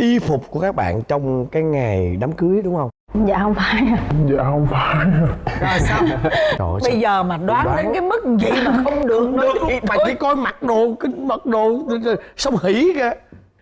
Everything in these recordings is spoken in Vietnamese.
y phục của các bạn trong cái ngày đám cưới đúng không? Dạ không phải dạ không phải rồi sao? Trời ơi, bây giờ mà đoán, Đoán. đến cái mức gì mà không được nữa thì mà chỉ coi mặc đồ cái mặc đồ xong hỉ kìa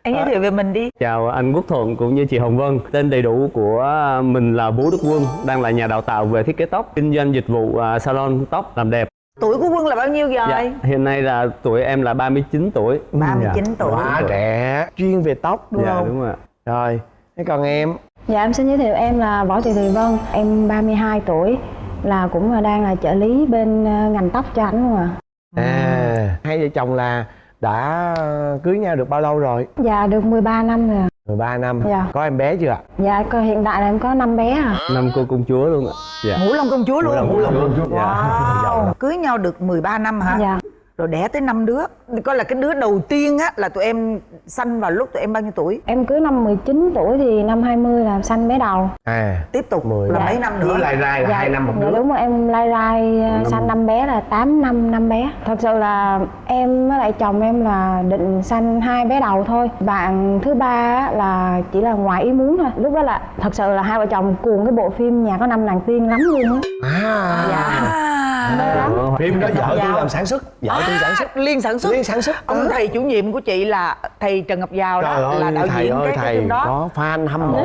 anh giới thiệu về mình đi. Chào anh Quốc Thuận cũng như chị Hồng Vân. Tên đầy đủ của mình là Vũ Đức Quân, đang là nhà đào tạo về thiết kế tóc, kinh doanh dịch vụ à, salon tóc làm đẹp. Tuổi của quân là bao nhiêu rồi Dạ, hiện nay là tuổi em là 39 tuổi. 39 Dạ. tuổi quá trẻ chuyên về tóc đúng Dạ không đúng rồi. ạ. rồi thế còn em dạ em xin giới thiệu em là võ thị thùy vân em 32 tuổi là cũng là đang là trợ lý bên ờ, ngành tóc cho anh luôn à à hai vợ chồng là đã cưới nhau được bao lâu rồi dạ được 13 năm rồi. 13 năm. Dạ. có em bé chưa ạ? Dạ coi hiện tại là em có năm bé à. Năm cô công chúa luôn ạ. Dạ. ngũ long công chúa luôn. Ngũ Long công chúa. wow. Cưới nhau được 13 năm hả? Dạ rồi đẻ tới năm đứa. Coi là cái đứa đầu tiên á là tụi em sanh vào lúc tụi em bao nhiêu tuổi? Em cưới năm 19 tuổi thì năm 20 là sanh bé đầu. À tiếp tục Mười. là Dạ. mấy năm cứ nữa lai rai là hai năm một dạ đứa. đúng rồi em lai rai ờ, sanh năm bé là 8 năm năm bé. Thật sự là em với lại chồng em là định sanh hai bé đầu thôi. Bạn thứ ba á là chỉ là ngoài ý muốn thôi. Lúc đó là thật sự là hai vợ chồng cuồng cái bộ phim nhà có năm nàng tiên lắm luôn á. À. À, lắm phim đó vợ Dạ. tôi làm sản xuất vợ tôi sản xuất liên sản xuất liên sản xuất ông thầy chủ nhiệm của chị là thầy trần ngọc giao đó ơi, là đạo thầy diễn ơi cái, thầy phim đó có fan hâm mộ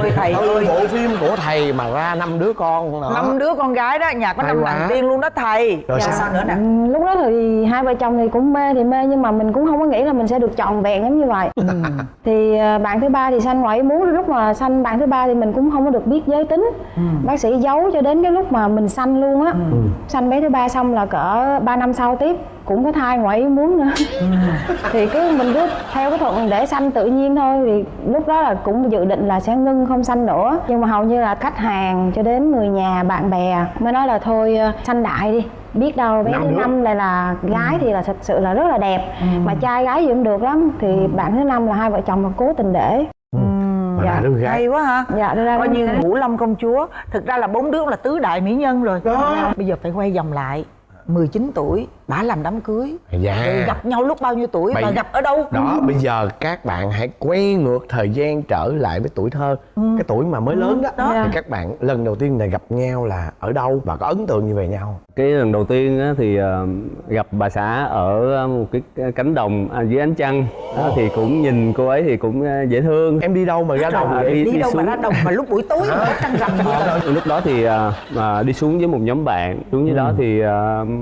Ôi, thầy ơi. bộ phim của thầy mà ra năm đứa con đó. năm đứa con gái đó nhà có năm nàng tiên luôn đó thầy Rồi Dạ, sao? nữa nè Ừ, lúc đó thì hai vợ chồng thì cũng mê thì mê nhưng mà mình cũng không có nghĩ là mình sẽ được trọn vẹn giống như vậy Ừ. thì ờ, bạn thứ ba thì sanh ngoài ý muốn lúc mà sanh bạn thứ ba thì mình cũng không có được biết giới tính Ừ. bác sĩ giấu cho đến cái lúc mà mình sanh luôn á sanh bé thứ ba xong là cỡ 3 năm sau tiếp cũng có thai ngoài ý muốn nữa. Ừ. thì cứ mình cứ theo cái thuận để sanh tự nhiên thôi thì lúc đó là cũng dự định là sẽ ngưng không sanh nữa. Nhưng mà hầu như là khách hàng cho đến người nhà bạn bè mới nói là thôi ờ, sanh đại đi. Biết đâu bé Năm thứ năm lại là gái thì là thật sự là rất là đẹp. Mà trai gái gì cũng được lắm. Thì bạn thứ năm là hai vợ chồng mà cố tình để mà Dạ. đứa gái hay quá ha. Dạ ra coi như ngũ long công chúa. Thực ra là bốn đứa là tứ đại mỹ nhân rồi. Đó. bây giờ phải quay vòng lại. 19 tuổi đã làm đám cưới. Dạ. Rồi gặp nhau lúc bao nhiêu tuổi Bây- và gặp ở đâu? Đó bây giờ các bạn hãy quay ngược thời gian trở lại với tuổi thơ. Cái tuổi mà mới lớn đó, đó. thì các bạn lần đầu tiên này gặp nhau là ở đâu và có ấn tượng gì về nhau? Cái lần đầu tiên á, thì ờ, gặp bà xã ở một cái cánh đồng à, dưới ánh trăng. Đó, thì cũng nhìn cô ấy thì cũng ờ, dễ thương. em đi đâu mà ra đồng? À, vậy đi- đi, đâu mà xuống. ra đồng mà lúc buổi tối mà trăng rằm Ờ, lúc đó thì à, à, đi xuống với một nhóm bạn. Xuống dưới đó thì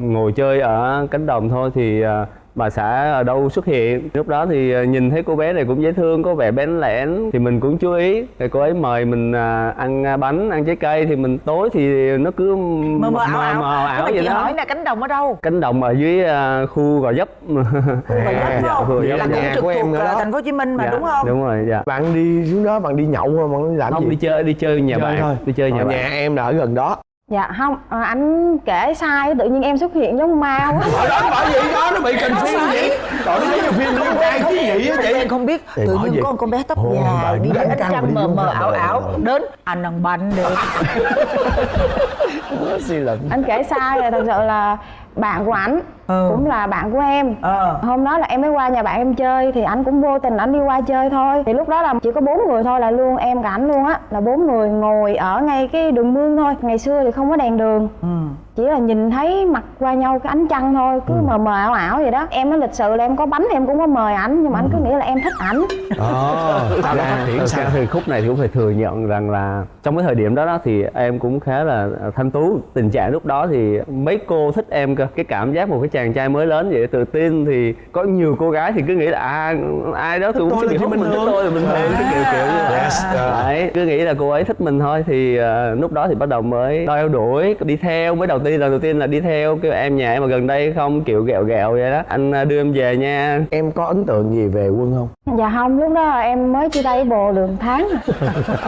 ngồi chơi ở cánh đồng thôi thì à, bà xã ở đâu xuất hiện. Lúc đó thì à, nhìn thấy cô bé này cũng dễ thương có vẻ bén lẻn thì mình cũng chú ý. Rồi cô ấy mời mình à, ăn bánh ăn trái cây thì mình tối thì nó cứ mờ mờ ảo ảo, mờ ảo vậy chị đó. hỏi là cánh đồng ở đâu? Cánh đồng ở dưới khu gò dấp Khu Gò phải dạ, không? là cũng nhà trực của em thuộc thành phố Hồ Chí Minh mà Dạ, đúng không? đúng rồi dạ. Bạn đi xuống đó bạn đi nhậu không? Bạn đi làm không gì? đi chơi đi chơi nhà Chơi bạn thôi. đi chơi nhà bạn. nhà em là ở gần đó dạ không à, anh kể sai tự nhiên em xuất hiện giống ma quá. Ở đó bởi vậy đó nó bị cần phim vậy? trời nó giống như phim con trai chứ gì á chị. Em không biết tự nhiên có một con bé tóc dài bà đi đến trăng mà mờ mờ ảo ảo đến anh ăn bánh luận. Anh kể sai rồi thật sự là bạn của ảnh Ừ. cũng là bạn của em. Ờ. hôm đó là em mới qua nhà bạn em chơi thì anh cũng vô tình anh đi qua chơi thôi. Thì lúc đó là chỉ có bốn người thôi là luôn em cả ảnh luôn á. Là bốn người ngồi ở ngay cái đường mương thôi. Ngày xưa thì không có đèn đường. Ừ. chỉ là nhìn thấy mặt qua nhau cái ánh trăng thôi cứ mờ mờ ảo ảo vậy đó. Em nói lịch sự là em có bánh em cũng có mời ảnh nhưng mà anh cứ nghĩ là em thích ảnh. Ờ phát triển sao ra thì khúc này thì cũng phải thừa nhận rằng là trong cái thời điểm đó, đó thì em cũng khá là thanh tú. Tình trạng lúc đó thì mấy cô thích em cơ. Cái cảm giác một cái chàng trai mới lớn vậy? Tự tin thì có nhiều cô gái thì cứ nghĩ là à, ai đó thì cũng sẽ bị chỉ hút bình mình thích tôi là bình thường cái kiểu kiểu như vậy. Yes. Đấy, cứ nghĩ là cô ấy thích mình thôi thì ờ, lúc đó thì bắt đầu mới đeo đuổi đi theo. Mới đầu tiên lần đầu tiên là đi theo cái em nhà em ở gần đây không kiểu ghẹo ghẹo vậy đó. Anh ờ, đưa em về nha. Em có ấn tượng gì về quân không? Dạ không lúc đó em mới chia tay bồ được một tháng à.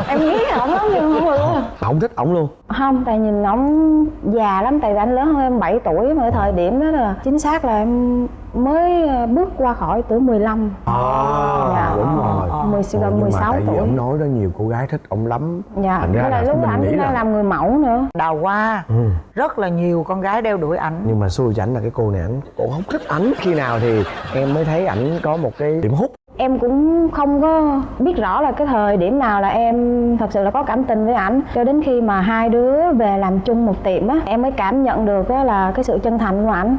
em nghĩ ổng lắm nhưng không được. Luôn không thích ổng luôn? Không tại nhìn ổng già lắm tại vì anh lớn hơn em 7 tuổi mà thời điểm đó là chính xác là em mới ờ, bước qua khỏi tuổi 15 à. Dạ. đúng rồi. Ờ, mười gần nhưng mà 16 tại vì tuổi. ổng nói đó nhiều cô gái thích ổng lắm. Dạ. Thành ra là lúc nghĩ cũng đang là- làm người mẫu nữa. Đào hoa ừ. rất là nhiều con gái đeo đuổi ảnh. Nhưng mà xui cho ảnh là cái cô này ảnh cũng không thích ảnh. Khi nào thì em mới thấy ảnh có một cái điểm hút em cũng không có biết rõ là cái thời điểm nào là em thật sự là có cảm tình với ảnh. Cho đến khi mà hai đứa về làm chung một tiệm á em mới cảm nhận được á là cái sự chân thành của ảnh.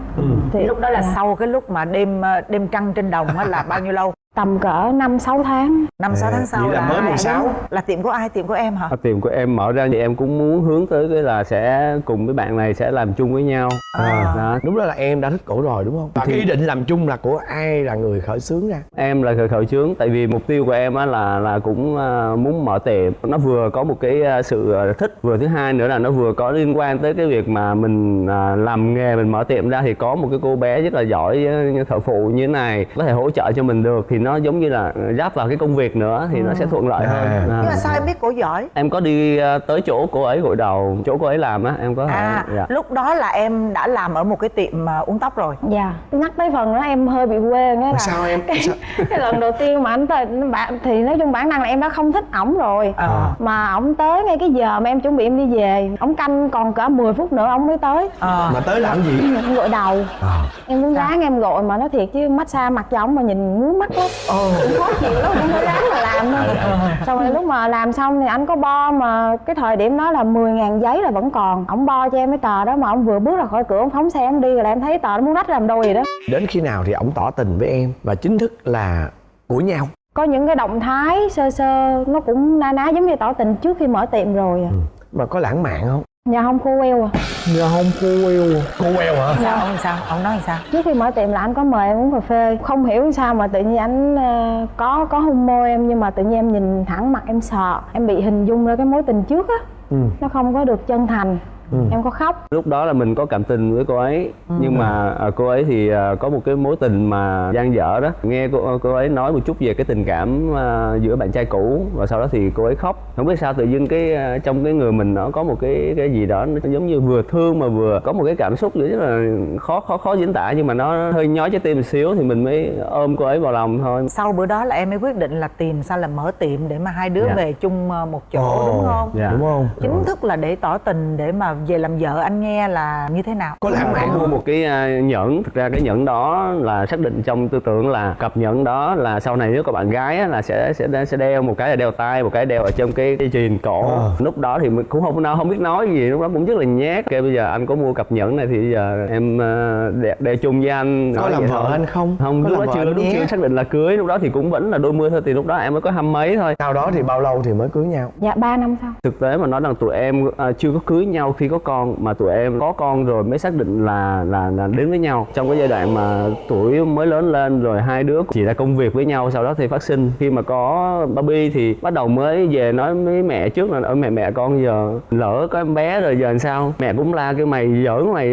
Thì lúc đó là dạ, sau cái lúc mà đêm ờ, đêm trăng trên đồng á là bao nhiêu lâu tầm cỡ năm sáu tháng. Năm sáu À, tháng sau vậy là mới 16. là tiệm của ai? Tiệm của em hả? À, tiệm của em mở ra thì em cũng muốn hướng tới cái là sẽ cùng với bạn này sẽ làm chung với nhau. À. đó. đúng đó là em đã thích cổ rồi đúng không? Và cái ý định làm chung là của ai là người khởi xướng ra? Em là khởi khởi chướng tại vì mục tiêu của em á là là cũng à, muốn mở tiệm. Nó vừa có một cái à, sự à, thích vừa thứ hai nữa là nó vừa có liên quan tới cái việc mà mình à, làm nghề mình mở tiệm ra thì có một cái cô bé rất là giỏi à, thợ phụ như thế này có thể hỗ trợ cho mình được. Thì nó giống như là giáp vào cái công việc nữa thì nó sẽ thuận lợi À. hơn À. nhưng mà sao em biết cổ giỏi em có đi à, tới chỗ cô ấy gội đầu chỗ cô ấy làm á em có à dạ. lúc đó là em đã làm ở một cái tiệm à, uống tóc rồi dạ nhắc tới phần đó em hơi bị quê nghĩa là sao em cái, sao? cái lần đầu tiên mà anh tới bạn thì nói chung bản năng là em đã không thích ổng rồi À. mà ổng tới ngay cái giờ mà em chuẩn bị em đi về ổng canh còn cỡ 10 phút nữa ổng mới tới Ờ. mà tới làm gì em gội đầu à. em cũng ráng em gội mà nói thiệt chứ massage mặt cho ổng mà nhìn ngứa mắt lắm cũng khó chịu lắm cũng phải ráng mà làm thôi xong rồi lúc mà làm xong thì anh có bo mà cái thời điểm đó là 10 ngàn giấy là vẫn còn. Ổng bo cho em cái tờ đó mà ổng vừa bước ra khỏi cửa ổng phóng xe ổng đi rồi là em thấy tờ nó muốn rách làm đôi vậy đó. Đến khi nào thì ổng tỏ tình với em và chính thức là của nhau? Có những cái động thái sơ sơ nó cũng na ná giống như tỏ tình trước khi mở tiệm rồi à. mà có lãng mạn không? Nhà không khô queo à Dạ không cô queo Cô queo hả? sao ông sao? Ông nói sao? Trước khi mở tiệm là anh có mời em uống cà phê. Không hiểu sao mà tự nhiên anh ờ, có có hôn môi em nhưng mà tự nhiên em nhìn thẳng mặt em sợ. Em bị hình dung ra cái mối tình trước á. Ừ. nó không có được chân thành em có khóc. Lúc đó là mình có cảm tình với cô ấy nhưng mà à, cô ấy thì à, có một cái mối tình mà dang dở đó. Nghe cô cô ấy nói một chút về cái tình cảm à, giữa bạn trai cũ và sau đó thì cô ấy khóc. Không biết sao tự dưng cái à, trong cái người mình nó có một cái cái gì đó nó giống như vừa thương mà vừa có một cái cảm xúc rất là khó khó khó diễn tả nhưng mà nó hơi nhói trái tim một xíu thì mình mới ôm cô ấy vào lòng thôi. Sau bữa đó là em mới quyết định là tìm sao là mở tiệm để mà hai đứa Dạ. về chung ờ, một chỗ Ồ, đúng không? Dạ. Đúng không? chính thức là để tỏ tình để mà về làm vợ anh nghe là như thế nào? Có lãng mạn mua một cái à, nhẫn. Thực ra cái nhẫn đó là xác định trong tư tưởng là cặp nhẫn đó là sau này nếu có bạn gái á, là sẽ sẽ sẽ đeo một cái là đeo tay một cái đeo ở trong cái dây chuyền cổ. Ờ. lúc đó thì mình cũng không nói không biết nói gì lúc đó cũng rất là nhát. Ok bây giờ anh có mua cặp nhẫn này thì bây giờ em à, đeo, đeo chung với anh. Có làm vợ thôi. anh không? không Có lúc đó chưa lúc chưa xác định là cưới lúc đó thì cũng vẫn là đôi mươi thôi thì lúc đó em mới có hăm mấy thôi. Sau đó thì bao lâu thì mới cưới nhau? dạ ba năm sau. Thực tế mà nói rằng tụi em à, chưa có cưới nhau khi có con mà tụi em có con rồi mới xác định là là là đến với nhau. Trong cái giai đoạn mà tuổi mới lớn lên rồi hai đứa chỉ là công việc với nhau sau đó thì phát sinh. Khi mà có baby thì bắt đầu mới về nói với mẹ trước là ở mẹ mẹ con giờ lỡ có em bé rồi giờ làm sao? Mẹ cũng la cái mày giỡn mày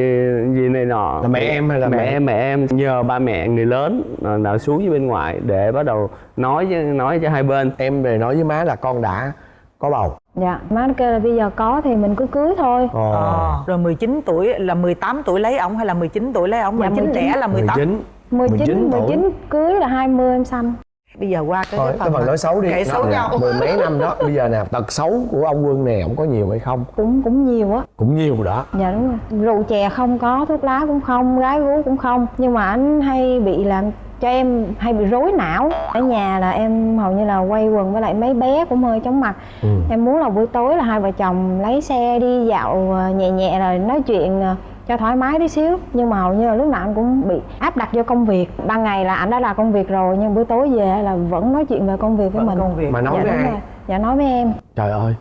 gì này nọ. Là mẹ em hay là mẹ mẹ? em mẹ em. Nhờ ba mẹ người lớn là, là xuống với bên ngoài để bắt đầu nói nói cho hai bên. Em về nói với má là con đã có bầu dạ. Má nó kêu là bây giờ có thì mình cứ cưới thôi. Ồ. Ờ. rồi 19 tuổi là 18 tuổi lấy ổng hay là 19 tuổi lấy ổng? Dạ, 19 19. đẻ là 18 19 19 19 tuổi. 19 cưới là 20 em sanh bây giờ qua cái, Thôi, cái cái phần mà nói xấu đi. kể xấu Dạ, nhau. Mười mấy năm đó. Bây giờ nè Tật xấu của ông Quân này Ông có nhiều hay không? cũng cũng nhiều á. Cũng nhiều đó. Dạ đúng rồi. Rượu chè không có thuốc lá cũng không gái gú cũng không. Nhưng mà anh hay bị làm cho em hay bị rối não. Ở nhà là em hầu như là quay quần với lại mấy bé cũng hơi chóng mặt. Ừ. em muốn là buổi tối là hai vợ chồng lấy xe đi dạo ờ, nhẹ nhẹ rồi nói chuyện ờ, cho thoải mái tí xíu. Nhưng mà hầu như là lúc nào anh cũng bị áp đặt vô công việc. Ban ngày là anh đã làm công việc rồi nhưng buổi tối về là vẫn nói chuyện về công việc với Vẫn mình. công việc. Mà nói dạ, với ai? rồi. dạ nói với em. Trời ơi.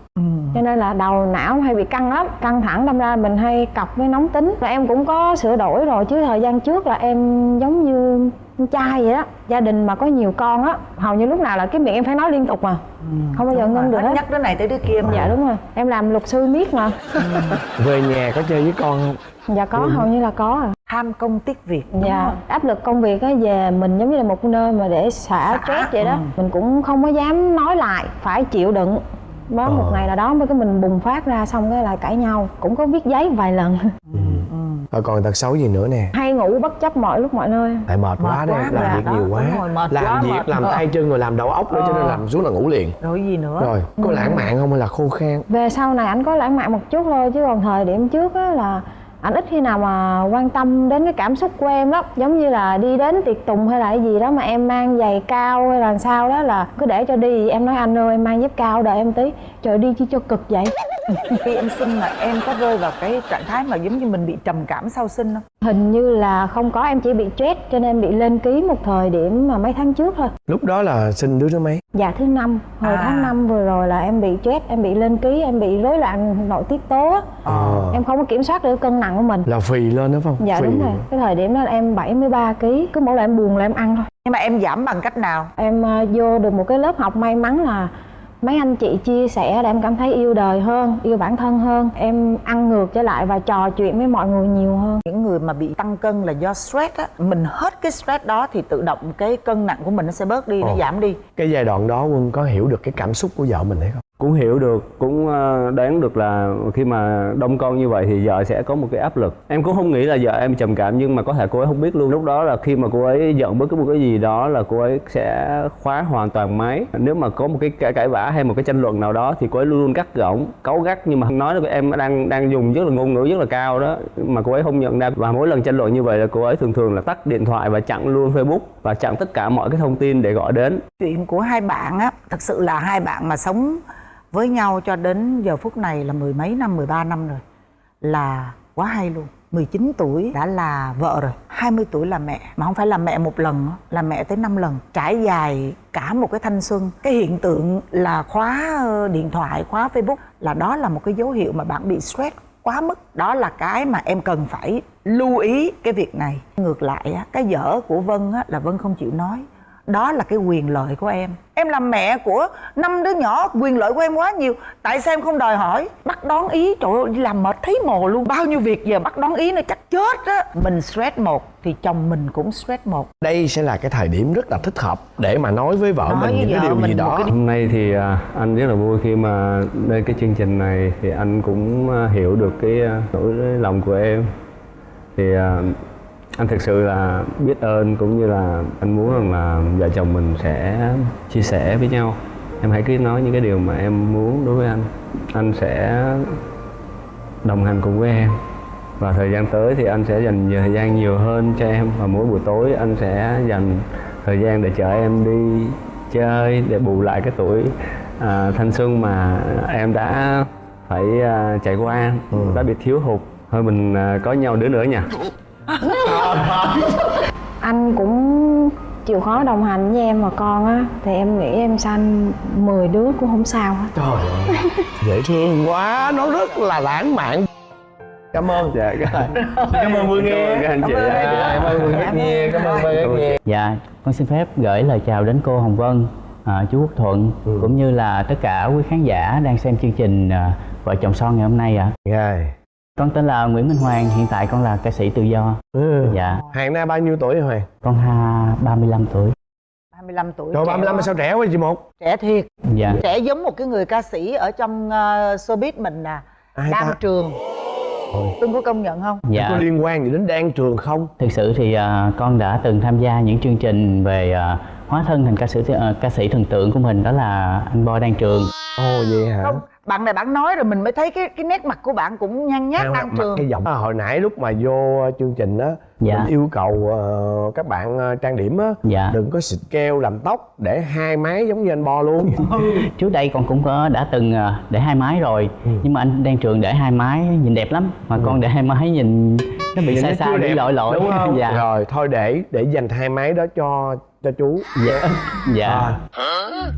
Cho nên là đầu não hay bị căng lắm. Căng thẳng đâm ra mình hay cọc với nóng tính. Và em cũng có sửa đổi rồi. Chứ thời gian trước là em giống như con trai vậy đó gia đình mà có nhiều con á hầu như lúc nào là cái miệng em phải nói liên tục mà. Không bao giờ ngưng được Hết. nhắc đứa này tới đứa kia mà. Dạ đúng rồi. Em làm luật sư miết mà. Về nhà có chơi với con không? dạ có hầu như là có à. Tham công tiếc việc đúng dạ không? áp lực công việc á về mình giống như là một nơi mà để xả Xả, stress vậy đó. ừ. mình cũng không có dám nói lại phải chịu đựng. Một Ờ. ngày nào đó mới cái mình bùng phát ra xong cái lại cãi nhau. Cũng có viết giấy vài lần Rồi còn tật xấu gì nữa nè. Hay ngủ bất chấp mọi lúc mọi nơi. Tại mệt, quá đấy quá, Làm dạ, việc đó, nhiều quá. Rồi, mệt Làm quá, việc mệt làm tay chân rồi làm đầu óc nữa Cho nên Ờ. làm xuống là ngủ liền. Rồi gì nữa? Rồi có lãng mạn không hay là khô khan? về sau này anh có lãng mạn một chút thôi chứ còn thời điểm trước á là ảnh ít khi nào mà quan tâm đến cái cảm xúc của em lắm. Giống như là đi đến tiệc tùng hay là cái gì đó mà em mang giày cao hay là sao đó là cứ để cho đi. Em nói anh ơi em mang dép cao đợi em tí. Trời đi chi cho cực vậy khi em sinh mà em có rơi vào cái trạng thái mà giống như mình bị trầm cảm sau sinh không? Hình như là không có em chỉ bị stress cho nên bị lên ký một thời điểm mà mấy tháng trước thôi. Lúc đó là sinh đứa thứ mấy? Dạ thứ năm. Hồi À. tháng 5 vừa rồi là em bị stress em bị lên ký em bị rối loạn nội tiết tố á. ờ em không có kiểm soát được cân nặng của mình. Là phì lên đó phải không? Dạ phì. đúng rồi. Cái thời điểm đó là em 73 kg cứ mỗi lần em buồn là em ăn thôi. Nhưng mà em giảm bằng cách nào? Em ờ, vô được một cái lớp học may mắn là mấy anh chị chia sẻ để em cảm thấy yêu đời hơn yêu bản thân hơn. Em ăn ngược trở lại và trò chuyện với mọi người nhiều hơn. Những người mà bị tăng cân là do stress á. Mình hết cái stress đó thì tự động cái cân nặng của mình nó sẽ bớt đi nó Ồ. giảm đi. Cái giai đoạn đó quân có hiểu được cái cảm xúc của vợ mình hay không cũng hiểu được cũng ờ, đoán được là khi mà đông con như vậy thì vợ sẽ có một cái áp lực. Em cũng không nghĩ là vợ em trầm cảm nhưng mà có thể cô ấy không biết luôn. Lúc đó là khi mà cô ấy giận bất cứ một cái gì đó là cô ấy sẽ khóa hoàn toàn máy. Nếu mà có một cái cãi, cãi vã hay một cái tranh luận nào đó thì cô ấy luôn luôn cắt gỏng cáu gắt. Nhưng mà nói là em đang đang dùng rất là ngôn ngữ rất là cao đó mà cô ấy không nhận ra. Và mỗi lần tranh luận như vậy là cô ấy thường thường là tắt điện thoại và chặn luôn facebook và chặn tất cả mọi cái thông tin để gọi đến. Chuyện của hai bạn á thật sự là hai bạn mà sống với nhau cho đến giờ phút này là mười mấy năm 13 năm rồi. Là quá hay luôn. 19 tuổi đã là vợ rồi. 20 tuổi là mẹ. Mà không phải là mẹ một lần là mẹ tới 5 lần. Trải dài cả một cái thanh xuân. Cái hiện tượng là khóa ờ, điện thoại, khóa facebook là đó là một cái dấu hiệu mà bạn bị stress quá mức. Đó là cái mà em cần phải lưu ý cái việc này. Ngược lại cái dở của vân là vân không chịu nói đó là cái quyền lợi của em. Em làm mẹ của năm đứa nhỏ quyền lợi của em quá nhiều. Tại sao em không đòi hỏi? Bắt đón ý trời ơi làm mệt thấy mồ luôn. Bao nhiêu việc giờ bắt đón ý nó chắc chết á. Mình stress một thì chồng mình cũng stress một. Đây sẽ là cái thời điểm rất là thích hợp để mà nói với vợ Nói mình với những cái điều gì đó. cái Hôm nay thì à, anh rất là vui khi mà lên cái chương trình này thì anh cũng à, hiểu được cái à, nỗi lòng của em. Thì à, anh thực sự là biết ơn cũng như là anh muốn rằng là vợ chồng mình sẽ chia sẻ với nhau. Em hãy cứ nói những cái điều mà em muốn đối với anh. Anh sẽ đồng hành cùng với em. Và thời gian tới thì anh sẽ dành thời gian nhiều hơn cho em. Và mỗi buổi tối anh sẽ dành thời gian để chở em đi chơi để bù lại cái tuổi à, thanh xuân mà em đã phải à, trải qua. Đã bị thiếu hụt. Thôi mình à, có nhau đứa nữa nha anh cũng chịu khó đồng hành với em và con á thì em nghĩ em sanh 10 đứa cũng không sao hết. Trời ơi dễ thương quá nó rất là lãng mạn. Cảm ơn dạ cảm cảm ơn Vương Nghe. Các anh chị À, cảm ơn Vương nhiều cảm ơn. Vương nhiều Dạ, con xin phép gửi lời chào đến cô Hồng Vân, à, chú Quốc Thuận cũng như là tất cả quý khán giả đang xem chương trình à, Vợ chồng son ngày hôm nay ạ. Rồi. Con tên là Nguyễn Minh Hoàng, hiện tại con là ca sĩ tự do. Ừ. Dạ, Hàng nay bao nhiêu tuổi rồi Hoàng? con ha 35 tuổi. 25 tuổi Trời trẻ 35 mà quá. sao trẻ quá chị một? trẻ thiệt Dạ. trẻ giống một cái người ca sĩ ở trong uh, showbiz mình nè Ai đang ta? trường Tuân có công nhận không Dạ. Có liên quan gì đến Đan Trường không? Thực sự thì à, con đã từng tham gia những chương trình về à, hóa thân thành ca sĩ à, ca sĩ thần tượng của mình đó là anh Boy Đan Trường. Ồ vậy hả? không bạn này bạn nói rồi mình mới thấy cái cái nét mặt của bạn cũng nhăn nhát Ăn đang trường cái giọng À, hồi nãy lúc mà vô chương trình á Dạ. mình yêu cầu ờ, các bạn ờ, trang điểm á Dạ. đừng có xịt keo làm tóc để hai mái giống như anh Bo luôn Trước đây con cũng có đã từng à, để hai mái rồi, Ừ. nhưng mà anh Đan Trường để hai mái nhìn đẹp lắm, mà con để hai mái nhìn nó bị sai sai bị lỗi lỗi. đúng không? dạ. Rồi thôi để để dành hai mái đó cho cho chú. Dạ. Dạ. À.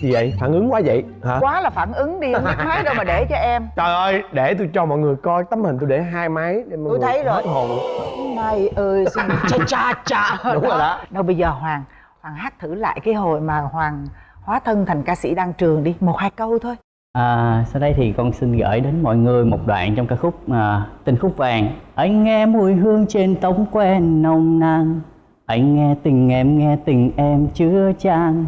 Gì vậy? Phản ứng quá vậy hả? quá là phản ứng đi không biết nói đâu mà để cho em Trời ơi, để tôi cho mọi người coi tấm hình tôi để hai máy để mọi Tôi người thấy rồi. hết hồn. này ơi xin cha cha cha Đúng rồi đó. đâu bây giờ hoàng hoàng hát thử lại cái hồi mà hoàng hóa thân thành ca sĩ đăng trường đi một hai câu thôi À, sau đây thì con xin gửi đến mọi người một đoạn trong ca khúc à, Tình khúc vàng. Anh nghe mùi hương trên tóc quen nồng nàn. Anh nghe tình em nghe tình em chứa chan.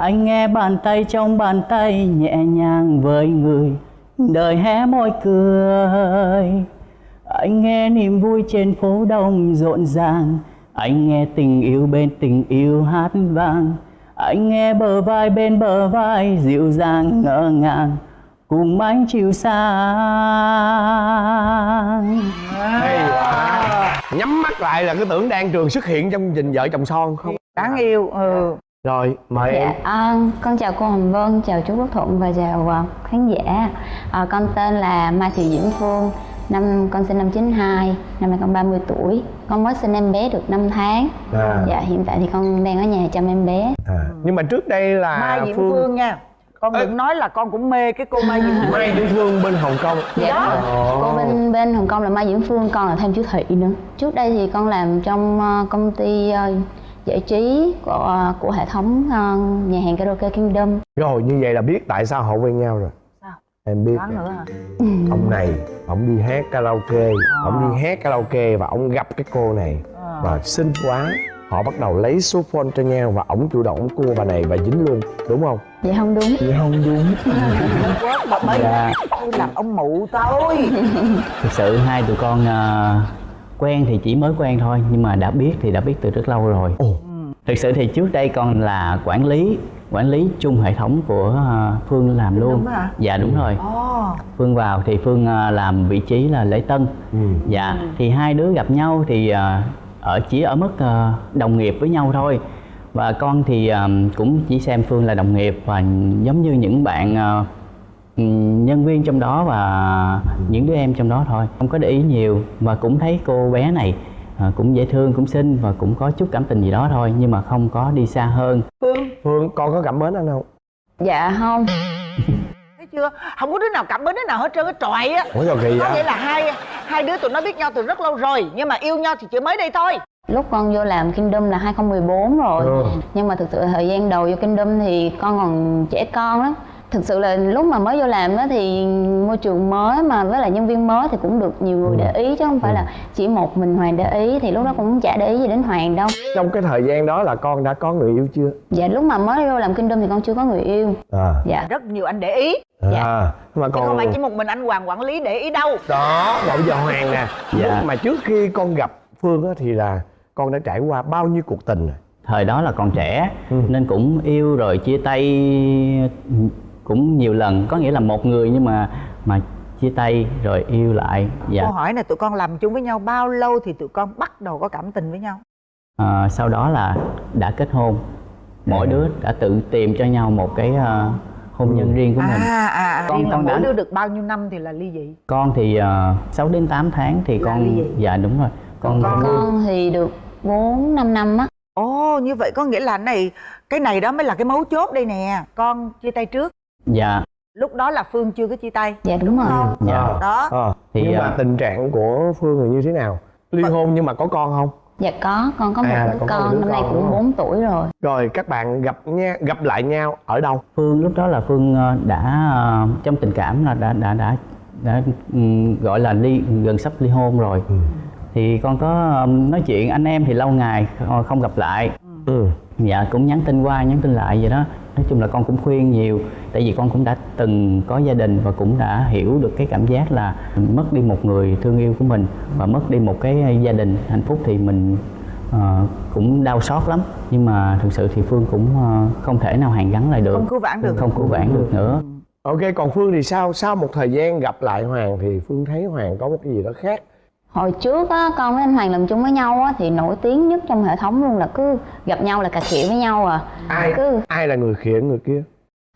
Anh nghe bàn tay trong bàn tay nhẹ nhàng với người đời hé môi cười. Anh nghe niềm vui trên phố đông rộn ràng Anh nghe tình yêu bên tình yêu hát vang. Anh nghe bờ vai bên bờ vai dịu dàng ngỡ ngàng cuồng mãi chiều sang. Hay quá. Nhắm mắt lại là cứ tưởng đang trường xuất hiện trong trình vợ chồng son không? Đáng yêu ừ rồi mời em Dạ, à, con chào cô Hồng Vân, chào chú Quốc Thuận và chào à, khán giả. À, con tên là Mai Thị Diễm Phương, năm con sinh năm 92, năm nay con 30 tuổi. Con mới sinh em bé được 5 tháng. à, Dạ, hiện tại thì con đang ở nhà chăm em bé. à. nhưng mà trước đây là mai diễm phương, nha con Ê. đừng nói là con cũng mê cái cô mai diễm phương mai diễm phương bên hồng kông Dạ, đúng rồi. Cô bên bên Hồng Kông là Mai Diễm Phương, con là thêm chú Thị nữa. Trước đây thì con làm trong ờ, công ty ờ, giải trí của ờ, của hệ thống ờ, nhà hàng karaoke Kingdom. rồi như vậy là biết tại sao họ quen nhau rồi Sao? em biết Đoán nữa hả ông này ông đi hát karaoke ông đi hát karaoke và ông gặp cái cô này À. và xinh quá họ bắt đầu lấy số phone cho nhau và ổng chủ động ổng cua bà này và dính luôn đúng không Vậy không đúng. vậy không đúng quá bà mới Dạ. tôi làm ông mụ tôi thực sự hai tụi con à, quen thì chỉ mới quen thôi nhưng mà đã biết thì đã biết từ rất lâu rồi. Ồ. Thực sự thì trước đây con là quản lý quản lý chung hệ thống của à, phương làm luôn. Đúng hả? dạ đúng rồi. Ồ. Phương vào thì phương à, làm vị trí là lễ tân. Ừ. dạ thì hai đứa gặp nhau thì à, ở chỉ ở mức à, đồng nghiệp với nhau thôi. Và con thì à, cũng chỉ xem phương là đồng nghiệp và giống như những bạn à, nhân viên trong đó và những đứa em trong đó thôi. Không có để ý nhiều và cũng thấy cô bé này à, cũng dễ thương cũng xinh và cũng có chút cảm tình gì đó thôi nhưng mà không có đi xa hơn. Phương. Phương con có cảm mến anh không? Dạ không. thấy chưa? Không có đứa nào cảm mến đứa nào hết trơn cái trọi á. Ủa sao kỳ có nghĩa là hai hai đứa tụi nó biết nhau từ rất lâu rồi nhưng mà yêu nhau thì chỉ mới đây thôi. Lúc con vô làm Kingdom là 2014 rồi. Ừ. Nhưng mà thực sự thời gian đầu vô Kingdom thì con còn trẻ con lắm Thực sự là lúc mà mới vô làm á thì môi trường mới mà với lại nhân viên mới thì cũng được nhiều người để ý chứ không phải là chỉ một mình Hoàng để ý thì lúc đó cũng chả để ý gì đến Hoàng đâu. Trong cái thời gian đó là con đã có người yêu chưa? Dạ lúc mà mới vô làm Kingdom thì con chưa có người yêu. À. Dạ. Rất nhiều anh để ý. Dạ. à nhưng mà chứ còn không phải chỉ một mình anh hoàng quản lý để ý đâu. Đó bây giờ hoàng nè Dạ. lúc mà trước khi con gặp phương á thì là con đã trải qua bao nhiêu cuộc tình rồi? Thời đó là còn trẻ Ừ. nên cũng yêu rồi chia tay cũng nhiều lần có nghĩa là một người nhưng mà mà chia tay rồi yêu lại dạ. câu hỏi này tụi con làm chung với nhau bao lâu thì tụi con bắt đầu có cảm tình với nhau? À, sau đó là đã kết hôn. Mỗi À. đứa đã tự tìm cho nhau một cái à, hôn nhân riêng của mình. À à, à. Con- là con đã- đứa được bao nhiêu năm thì là ly dị? Con thì uh, 6 đến 8 tháng thì Là con ly dị. dạ đúng rồi. Con, Con- Con thì được 4 5 năm á. Ồ như vậy có nghĩa là này cái này đó mới là cái mấu chốt đây nè. Con chia tay trước dạ. Lúc đó là phương chưa có chia tay. Dạ đúng rồi. Không. Dạ. À. đó. À. Thì, nhưng mà à, tình trạng của phương là như thế nào? Ly hôn nhưng mà có con không? Dạ có, con có một À, đứa con một con, đứa năm nay cũng đúng 4 tuổi rồi. Rồi các bạn gặp nha gặp lại nhau ở đâu? Phương lúc đó là Phương ờ, đã ờ, trong tình cảm là đã đã đã, đã ừm, gọi là ly gần sắp ly hôn rồi. Thì con có ừm, nói chuyện anh em thì lâu ngày ờ, không gặp lại. Ừ. Dạ cũng nhắn tin qua nhắn tin lại vậy đó nói chung là con cũng khuyên nhiều tại vì con cũng đã từng có gia đình và cũng đã hiểu được cái cảm giác là mất đi một người thương yêu của mình và mất đi một cái gia đình hạnh phúc thì mình ờ, cũng đau xót lắm. Nhưng mà thực sự thì phương cũng ờ, không thể nào hàn gắn lại được. Không cứu vãn được. Không cứu vãn được nữa. Ok còn phương thì sao? Sau một thời gian gặp lại hoàng thì phương thấy hoàng có một cái gì đó khác Hồi trước á, con với anh Hoàng làm chung với nhau á, thì nổi tiếng nhất trong hệ thống luôn là cứ gặp nhau là cà khịa với nhau à. Ai Cứ ai là người khịa người kia?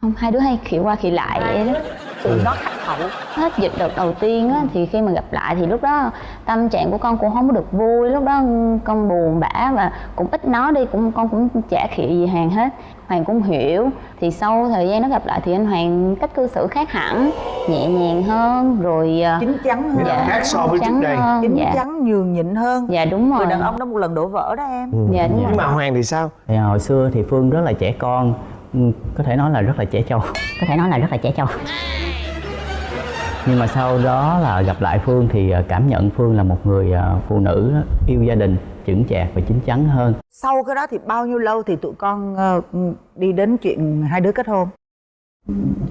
Không hai đứa hay khịa qua khịa lại vậy đó. Tụi nó khách hậu hết dịch đợt đầu tiên á, thì khi mà gặp lại thì lúc đó tâm trạng của con cũng không có được vui lúc đó con buồn bã và cũng ít nói đi cũng con cũng chả khịa gì hàng hết. Hoàng cũng hiểu thì sau thời gian nó gặp lại thì anh hoàng cách cư xử khác hẳn nhẹ nhàng hơn rồi à, chín chắn hơn. Dạ. khác so với trước đây. hơn. chín dạ. chắn nhường nhịn hơn. Dạ đúng rồi người đàn ông đó một lần đổ vỡ đó em. Dạ đúng nhưng rồi. mà hoàng thì sao? Thì hồi xưa thì phương rất là trẻ con ừ, có thể nói là rất là trẻ trâu. Có thể nói là rất là trẻ trâu nhưng mà sau đó là gặp lại phương thì ờ, cảm nhận phương là một người ờ, phụ nữ yêu gia đình chững chạc và chín chắn hơn. Sau cái đó thì bao nhiêu lâu thì tụi con ờ, đi đến chuyện hai đứa kết hôn?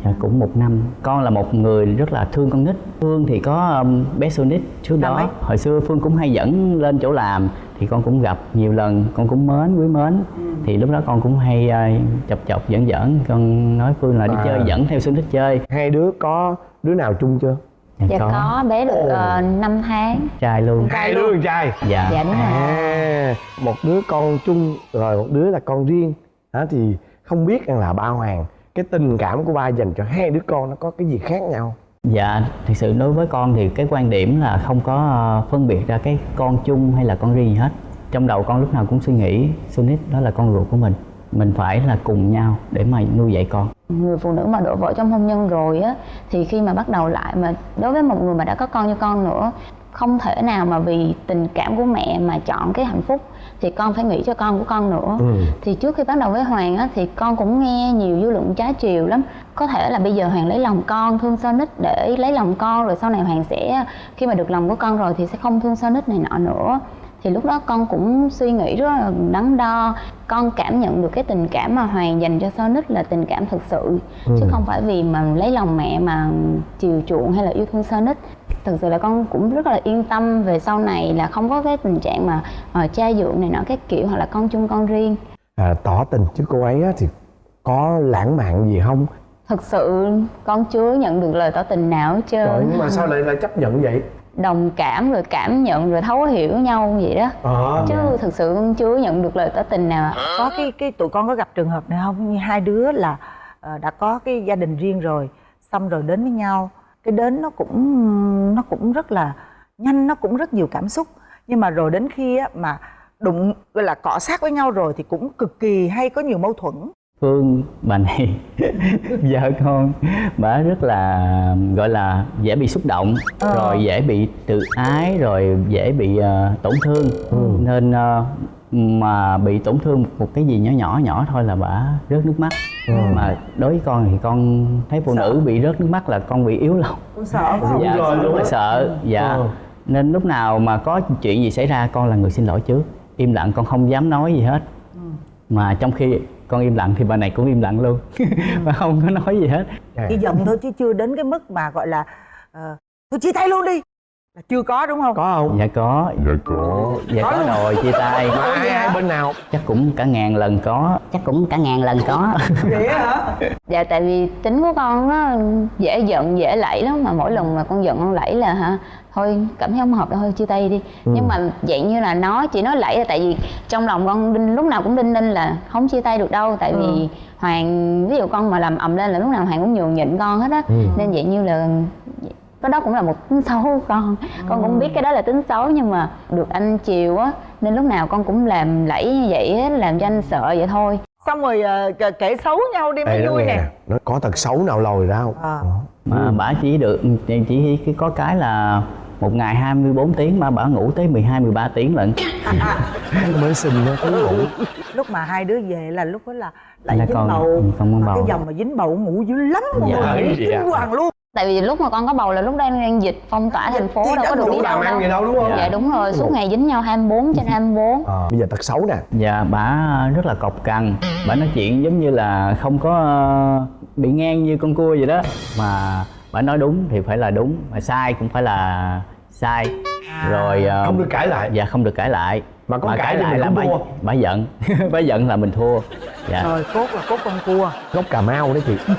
Dạ, cũng một năm. Con là một người rất là thương con nít. Phương thì có um, bé Sonic trước Năm đó. hồi xưa phương cũng hay dẫn lên chỗ làm thì con cũng gặp nhiều lần con cũng mến quý mến. Thì lúc đó con cũng hay ờ, chọc chọc giỡn giỡn. Con nói phương là đi À. chơi dẫn theo thích chơi. Hai đứa có đứa nào chung chưa? Dạ có. bé được uh, 5 tháng. Trai luôn. Hai đứa con trai. Dạ. Dạ đúng rồi. À một đứa con chung rồi một đứa là con riêng. Đó thì không biết rằng là ba hoàng cái tình cảm của ba dành cho hai đứa con nó có cái gì khác nhau? Dạ, thực sự đối với con thì cái quan điểm là không có ờ, phân biệt ra cái con chung hay là con riêng gì hết. Trong đầu con lúc nào cũng suy nghĩ Sunit đó là con ruột của mình. Mình phải là cùng nhau để mà nuôi dạy con. Người phụ nữ mà đổ vỡ trong hôn nhân rồi á thì khi mà bắt đầu lại mà đối với một người mà đã có con như con nữa không thể nào mà vì tình cảm của mẹ mà chọn cái hạnh phúc thì con phải nghĩ cho con của con nữa. Ừ. thì trước khi bắt đầu với hoàng á thì con cũng nghe nhiều dư luận trái chiều lắm. Có thể là bây giờ hoàng lấy lòng con thương Sonic để lấy lòng con rồi sau này hoàng sẽ khi mà được lòng của con rồi thì sẽ không thương Sonic này nọ nữa thì lúc đó con cũng suy nghĩ rất là đắn đo. Con cảm nhận được cái tình cảm mà hoàng dành cho Sonic là tình cảm thực sự chứ không phải vì mà lấy lòng mẹ mà chiều chuộng hay là yêu thương Sonic. Thực sự là con cũng rất là yên tâm về sau này là không có cái tình trạng mà uh, cha dượng này nọ cái kiểu hoặc là con chung con riêng. À, tỏ tình chứ cô ấy á, thì có lãng mạn gì không? Thực sự con chưa nhận được lời tỏ tình nào hết trơn. Rồi nhưng mà sao lại lại chấp nhận vậy đồng cảm rồi cảm nhận rồi thấu hiểu nhau vậy đó. Ờ chứ thực sự con chưa nhận được lời tỏ tình nào có cái cái tụi con có gặp trường hợp này không? Như hai đứa là ờ, đã có cái gia đình riêng rồi xong rồi đến với nhau. Cái đến nó cũng nó cũng rất là nhanh nó cũng rất nhiều cảm xúc. Nhưng mà rồi đến khi á, mà đụng gọi là cọ sát với nhau rồi thì cũng cực kỳ hay có nhiều mâu thuẫn Phương bà này vợ con. Bà rất là gọi là dễ bị xúc động rồi dễ bị tự ái rồi dễ bị ờ, tổn thương. Nên ờ, mà bị tổn thương một cái gì nhỏ nhỏ nhỏ thôi là bà rớt nước mắt. Mà đối với con thì con thấy phụ nữ bị rớt nước mắt là con bị yếu lòng. Cũng sợ không? dạ rồi luôn sợ dạ. Ờ. nên lúc nào mà có chuyện gì xảy ra con là người xin lỗi trước. Im lặng con không dám nói gì hết. Mà trong khi con im lặng thì bà này cũng im lặng luôn. Và không có nói gì hết. À. chỉ giận thôi chứ chưa đến cái mức mà gọi là ờ, tôi chia tay luôn đi là chưa có đúng không? Có không? Dạ có. Dạ có. Dạ có rồi chia tay. Mà ai ai bên nào? Chắc cũng cả ngàn lần có. Chắc cũng cả ngàn lần có. Vậy hả? Dạ tại vì tính của con nó dễ giận dễ lẫy lắm mà mỗi lần mà con giận con lẫy là hả thôi cảm thấy không hợp thôi chia tay đi. Nhưng mà dạng như là nói chỉ nói lẫy là tại vì trong lòng con đinh lúc nào cũng đinh ninh là không chia tay được đâu. Tại vì hoàng ví dụ con mà làm ầm lên là lúc nào hoàng cũng nhường nhịn con hết á. Nên dạng như là cái đó cũng là một tính xấu của con. Con cũng biết cái đó là tính xấu nhưng mà được anh chiều á nên lúc nào con cũng làm lẫy như vậy á làm cho anh sợ vậy thôi. Xong rồi ờ, kể- kể xấu nhau đi mới vui nè nó có tật xấu nào lòi ra không? Ờ. mà bả chỉ được chỉ, có cái là một ngày 24 tiếng mà bả ngủ tới 12 13 tiếng lận. Mới sinh nó cứ ngủ. Lúc mà hai đứa về là lúc đó là lại Là dính con- bầu. con Mà bầu. cái dòng mà dính bầu ngủ dữ lắm mọi Dạ, người kinh à? hoàng luôn tại vì lúc mà con có bầu là lúc đang đang dịch phong tỏa thành phố Thì đâu có được đủ đi đâu ăn đâu. gì đâu đúng không? Dạ đúng rồi suốt ngày dính nhau 24 trên 24 Ờ, bây giờ tật xấu nè. Dạ bả rất là cọc cằn. Bả nói chuyện giống như là không có ờ, bị ngang như con cua vậy đó. Mà bả nói đúng thì phải là đúng Mà sai cũng phải là sai. Rồi ờ, không được cãi lại. Dạ không được cãi lại. Mà có cãi thì mình là thua. bả giận. Bả giận là mình thua. Dạ. Rồi cốt là cốt con cua. Gốc cà mau đấy chị.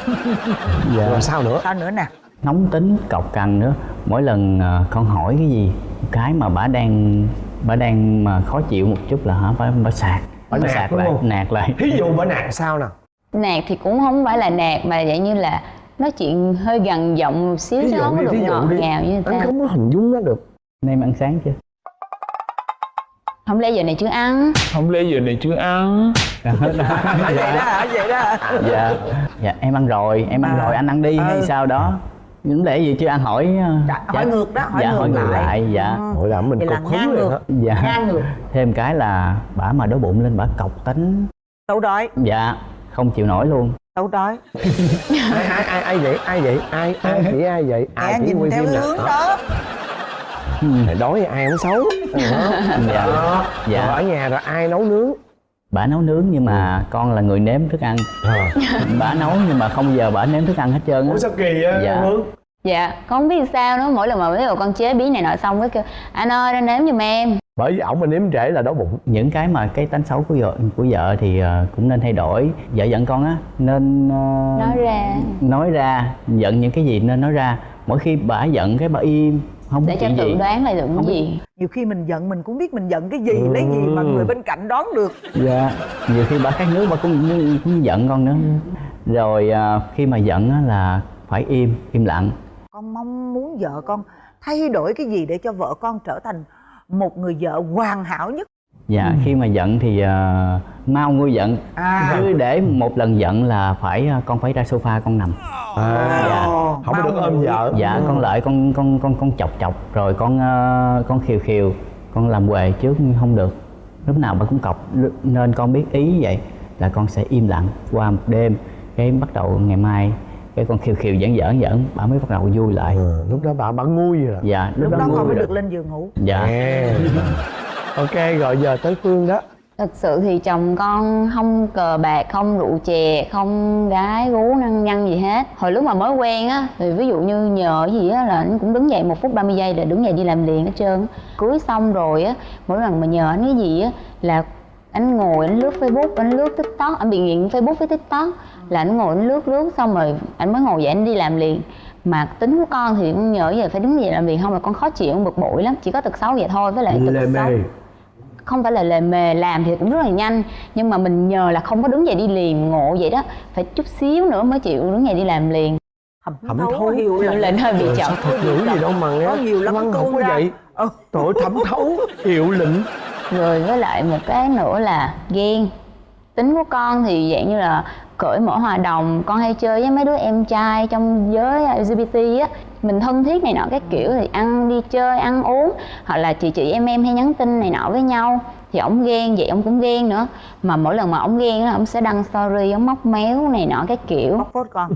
Dạ. rồi sao nữa? Sao nữa nè nóng tính cọc cằn nữa. Mỗi lần ờ, con hỏi cái gì cái mà bả đang bả đang mà khó chịu một chút là hả bả bả sạc. Bả bả nạt sạc lại không? nạt lại. Thí dụ bữa nạt sao nè nạt thì cũng không phải là nạt mà dạng như là nói chuyện hơi gần giọng một xíu chứ dụ không có đi được thí dụ ngọt đi. ngào như người anh không có hình dung nó được. Em ăn sáng chưa? Không lẽ giờ này chưa ăn? Không lẽ giờ này chưa ăn? Vậy đó hả? Vậy đó dạ. Dạ em ăn rồi em ăn À. rồi anh ăn đi hay Ừ. sao đó những lẽ gì chưa? Ăn hỏi ờ, Dạ, hỏi ngược đó, hỏi dạ, ngược hỏi ngược lại. lại dạ. Ừ. Hội làm mình Vậy là cục ngang hứng ngược. á dạ. ngang ngược. Thêm cái là bả mà đói bụng lên bả cọc tính tấu đói. Dạ không chịu nổi luôn. Tấu đói. Ai ai ai ai vậy? Ai vậy? Ai ai chỉ ai vậy? Ai chỉ nhìn quay theo phim hướng đó. Mày đói ai không xấu. Đó. dạ. Đó. Dạ. Rồi ở nhà rồi ai nấu nướng bả nấu nướng nhưng mà con là người nếm thức ăn. Ờ. bả nấu nhưng mà không giờ bả nếm thức ăn hết trơn á. Ủa sao kỳ á Dạ. Hương dạ con không biết sao nữa. Mỗi lần mà ví dụ con chế biến này nọ xong cái kêu anh ơi ra nếm giùm em. Bởi vì ổng mà nếm trễ là đói bụng. Những cái mà cái tánh xấu của vợ của vợ thì ờ, cũng nên thay đổi. Vợ giận con á nên ờ, nói ra. nói ra. Giận những cái gì nên nói ra. Mỗi khi bà giận cái bà im không để cho tự gì. đoán là giận cái gì. Nhiều khi mình giận mình cũng biết mình giận cái gì Ừ. lấy gì mà người bên cạnh đoán được. Dạ nhiều khi bà khát nước bà cũng, cũng giận con nữa. Rồi ờ, khi mà giận á là phải im im lặng. Con mong muốn vợ con thay đổi cái gì để cho vợ con trở thành một người vợ hoàn hảo nhất dạ khi mà giận thì ờ, mau nguôi giận. À. Chứ để một lần giận là phải ờ, con phải ra sofa con nằm. À, dạ. không có được ôm vợ. dạ con lợi con con con con chọc chọc rồi con ờ, con khiều khiều con làm quề trước không được. Lúc nào bà cũng cọc nên con biết ý vậy là con sẽ im lặng qua một đêm cái bắt đầu ngày mai cái con khiều khiều giỡn giỡn giỡn bà mới bắt đầu vui lại. Ừ, lúc đó bà bà ngu rồi. Dạ lúc đó con vui mới được lên giường ngủ. Dạ. À. ok rồi giờ tới phương đó. Thật sự thì chồng con không cờ bạc, không rượu chè, không gái gú năng nhăn gì hết. Hồi lúc mà mới quen á, thì ví dụ như nhờ cái gì á là anh cũng đứng dậy một phút 30 giây là đứng dậy đi làm liền hết trơn. Cưới xong rồi á, mỗi lần mà nhờ anh cái gì á là anh ngồi anh lướt facebook anh lướt tiktok anh bị nghiện facebook với tiktok. Là anh ngồi anh lướt lướt xong rồi anh mới ngồi dậy anh đi làm liền. Mà tính của con thì con nhờ giờ phải đứng dậy làm liền không là con khó chịu bực bội lắm chỉ có tật xấu vậy thôi với lại tật xấu không phải là lề mề làm thì cũng rất là nhanh. Nhưng mà mình nhờ là không có đứng dậy đi liền ngộ vậy đó. Phải chút xíu nữa mới chịu đứng dậy đi làm liền. Thẩm Thẩm thấu thấu. hiểu Hiệu lệnh hơi bị chậm. thuật ngữ gì đâu mà nghe. Có nhiều lắm văn cái học câu ra. vậy. Ừ. ơi, thẩm thấu hiệu lệnh rồi với lại một cái nữa là ghen. Tính của con thì dạng như là cởi mở hòa đồng. Con hay chơi với mấy đứa em trai trong giới LGBT á mình thân thiết này nọ cái kiểu thì ăn đi chơi ăn uống hoặc là chị chị em em hay nhắn tin này nọ với nhau thì ổng ghen vậy ổng cũng ghen nữa. Mà mỗi lần mà ổng ghen á ổng sẽ đăng story ổng móc méo này nọ cái kiểu. Bóc phốt con.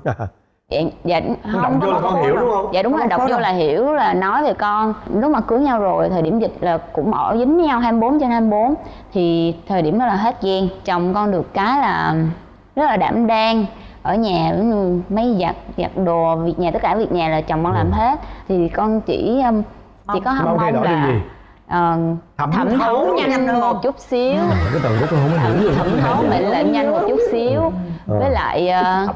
Dạ, dạ đọc không vô có là con hiểu đúng không? Dạ đúng rồi bóc đọc vô là hiểu là nói về con. Lúc mà cưới nhau rồi thời điểm dịch là cũng ở dính nhau 24 trên 24 thì thời điểm đó là hết ghen. Chồng con được cái là rất là đảm đang ở nhà ừ, mấy giặt giặt đồ việc nhà tất cả việc nhà là chồng con làm hết. Thì con chỉ um, chỉ có Mong mong, là gì? ờ, Thẩm thẩm thấu thấu nhanh nhanh hơn. một chút xíu. Cái từ đó tôi không hiểu luôn thẩm thấu mệnh lệnh nhanh một chút xíu. Với lại ờ,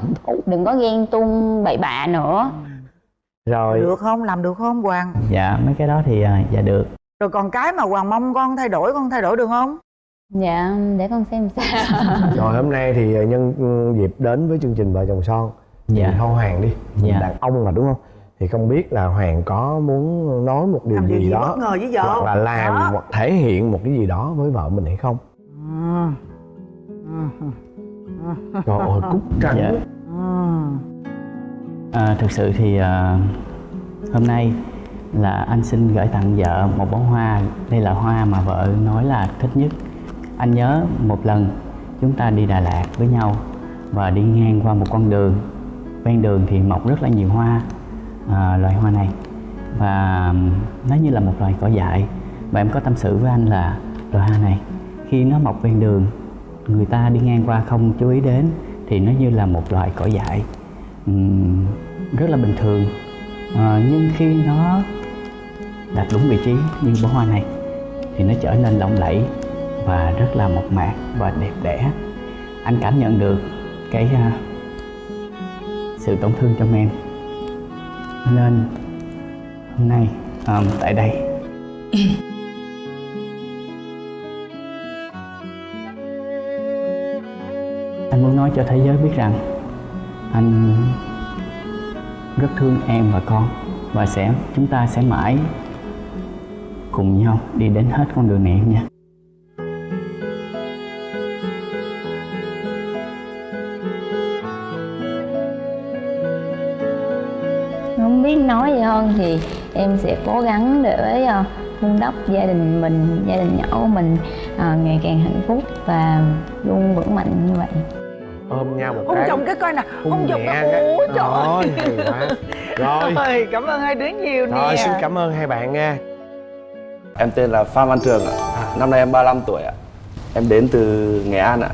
đừng có ghen tung bậy bạ nữa. Rồi. Được không? Làm được không hoàng? Dạ mấy cái đó thì ờ, dạ được. Rồi còn cái mà hoàng mong con thay đổi con thay đổi được không dạ để con xem sao rồi hôm nay thì nhân dịp đến với chương trình vợ chồng son Dạ. thôi hoàng đi Dạ. đàn ông mà đúng không thì không biết là hoàng có muốn nói một điều làm gì, gì đó bất ngờ với vợ hoặc là làm Đó. hoặc thể hiện một cái gì đó với vợ mình hay không. Ừ. trời ơi cúc trắng Dạ. Ừ. À, thực sự thì à, hôm nay là anh xin gửi tặng vợ một bó hoa đây là hoa mà vợ nói là thích nhất anh nhớ một lần chúng ta đi Đà Lạt với nhau và đi ngang qua một con đường. Ven đường thì mọc rất là nhiều hoa à, loài hoa này. Và nó như là một loài cỏ dại. Và em có tâm sự với anh là loài hoa này khi nó mọc ven đường người ta đi ngang qua không chú ý đến thì nó như là một loài cỏ dại. Uhm, rất là bình thường. À, nhưng khi nó đặt đúng vị trí như bó hoa này thì nó trở nên lộng lẫy và rất là mộc mạc và đẹp đẽ. Anh cảm nhận được cái à, sự tổn thương trong em. Nên hôm nay à, tại đây. Anh muốn nói cho thế giới biết rằng anh rất thương em và con và sẽ chúng ta sẽ mãi cùng nhau đi đến hết con đường này em nha nói gì hơn thì em sẽ cố gắng để ờ, vun đắp gia đình mình gia đình nhỏ của mình ờ, ngày càng hạnh phúc và luôn vững mạnh như vậy ôm nhau một hôn cái chồng cái coi nè hôn hôn chồng cái cái. ôi trời Rồi, rồi cảm ơn hai đứa nhiều nè rồi xin cảm ơn hai bạn nha Em tên là Phan Văn Trường ạ. Năm nay em 35 tuổi ạ. Em đến từ Nghệ An ạ.